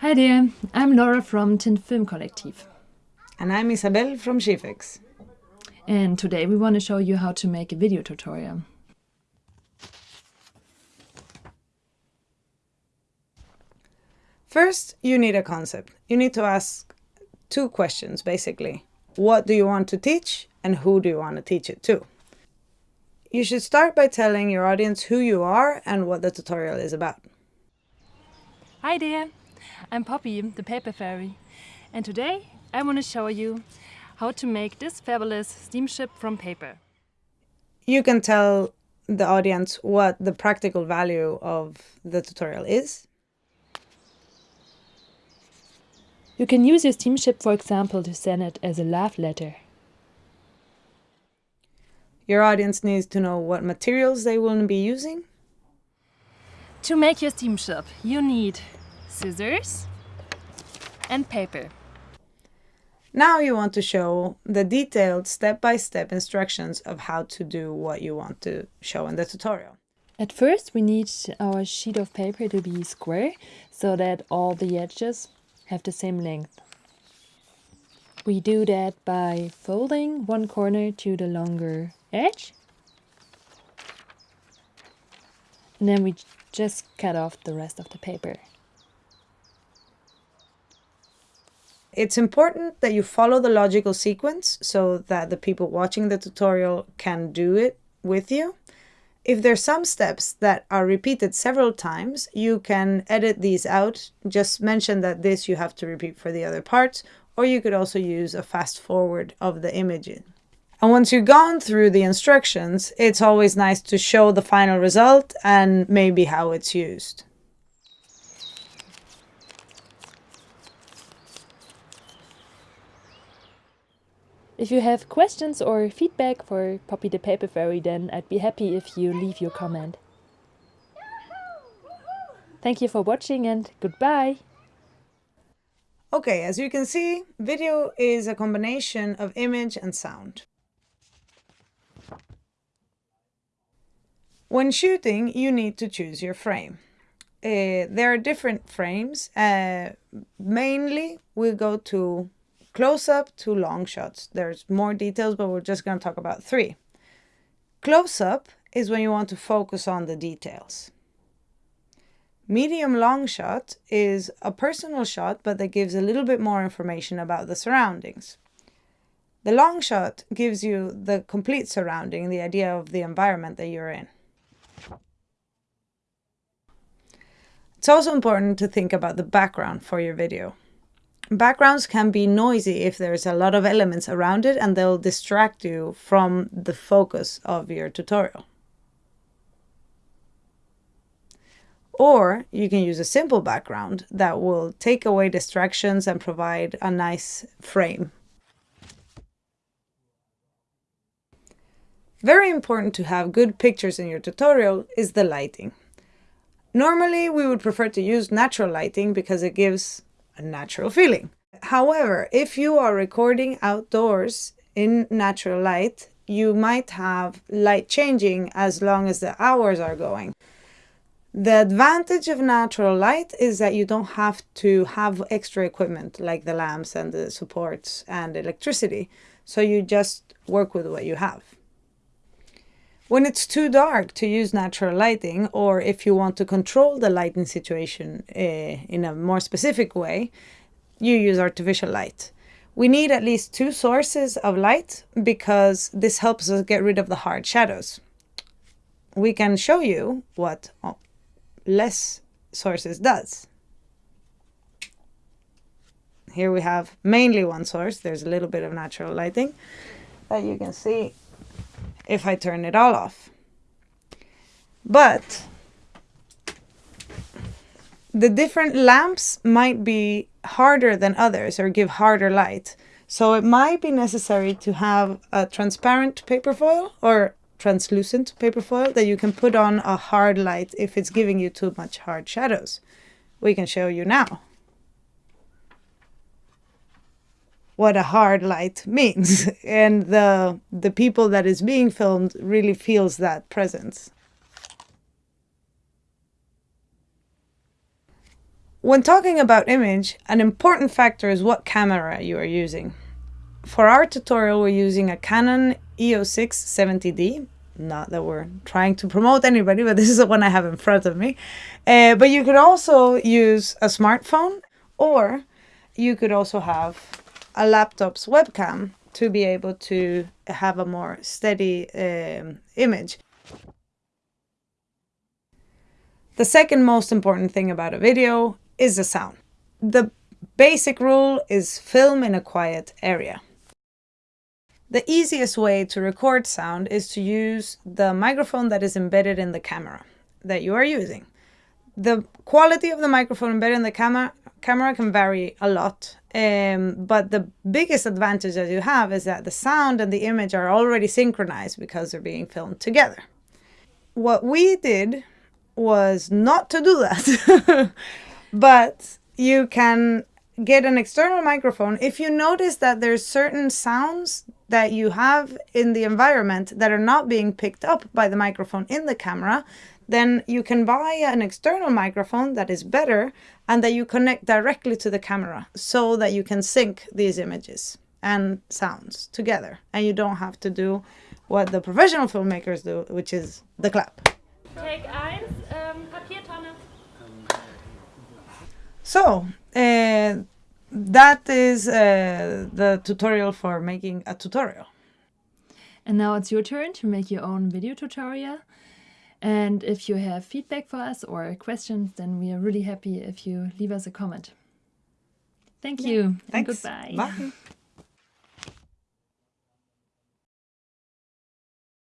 Hi there, I'm Laura from Tint Film Collective. And I'm Isabel from Shifex. And today we want to show you how to make a video tutorial. First, you need a concept. You need to ask two questions, basically. What do you want to teach and who do you want to teach it to? You should start by telling your audience who you are and what the tutorial is about. Hi there, I'm Poppy, the paper fairy. And today I want to show you how to make this fabulous steamship from paper. You can tell the audience what the practical value of the tutorial is. You can use your steamship, for example, to send it as a love letter. Your audience needs to know what materials they will be using. To make your steamship, you need scissors and paper. Now you want to show the detailed step-by-step -step instructions of how to do what you want to show in the tutorial. At first we need our sheet of paper to be square so that all the edges have the same length. We do that by folding one corner to the longer edge. And then we just cut off the rest of the paper. It's important that you follow the logical sequence so that the people watching the tutorial can do it with you. If there's some steps that are repeated several times, you can edit these out. Just mention that this you have to repeat for the other parts, or you could also use a fast forward of the image. And once you've gone through the instructions, it's always nice to show the final result and maybe how it's used. If you have questions or feedback for Poppy the Paper Fairy, then I'd be happy if you leave your comment. Thank you for watching and goodbye! Okay, as you can see, video is a combination of image and sound. When shooting, you need to choose your frame. Uh, there are different frames. Uh, mainly, we go to Close-up to long shots. There's more details, but we're just going to talk about three. Close-up is when you want to focus on the details. Medium long shot is a personal shot, but that gives a little bit more information about the surroundings. The long shot gives you the complete surrounding, the idea of the environment that you're in. It's also important to think about the background for your video. Backgrounds can be noisy if there's a lot of elements around it and they'll distract you from the focus of your tutorial. Or you can use a simple background that will take away distractions and provide a nice frame. Very important to have good pictures in your tutorial is the lighting. Normally we would prefer to use natural lighting because it gives a natural feeling. However, if you are recording outdoors in natural light, you might have light changing as long as the hours are going. The advantage of natural light is that you don't have to have extra equipment like the lamps and the supports and electricity. So you just work with what you have. When it's too dark to use natural lighting, or if you want to control the lighting situation uh, in a more specific way, you use artificial light. We need at least two sources of light because this helps us get rid of the hard shadows. We can show you what less sources does. Here we have mainly one source. There's a little bit of natural lighting that you can see if I turn it all off. But the different lamps might be harder than others or give harder light. So it might be necessary to have a transparent paper foil or translucent paper foil that you can put on a hard light if it's giving you too much hard shadows. We can show you now. What a hard light means. and the, the people that is being filmed really feels that presence. When talking about image, an important factor is what camera you are using. For our tutorial, we're using a Canon EOS 6 70D. Not that we're trying to promote anybody, but this is the one I have in front of me. Uh, but you could also use a smartphone or you could also have a laptop's webcam to be able to have a more steady um, image. The second most important thing about a video is the sound. The basic rule is film in a quiet area. The easiest way to record sound is to use the microphone that is embedded in the camera that you are using. The quality of the microphone embedded in the camera camera can vary a lot, um, but the biggest advantage that you have is that the sound and the image are already synchronized because they're being filmed together. What we did was not to do that, but you can get an external microphone. If you notice that there's certain sounds that you have in the environment that are not being picked up by the microphone in the camera, then you can buy an external microphone that is better and that you connect directly to the camera so that you can sync these images and sounds together and you don't have to do what the professional filmmakers do, which is the clap. Take eins, ähm, Papiertonne. So, uh, that is uh, the tutorial for making a tutorial. And now it's your turn to make your own video tutorial. And if you have feedback for us or questions, then we are really happy if you leave us a comment. Thank you. Thanks. And goodbye. Bye.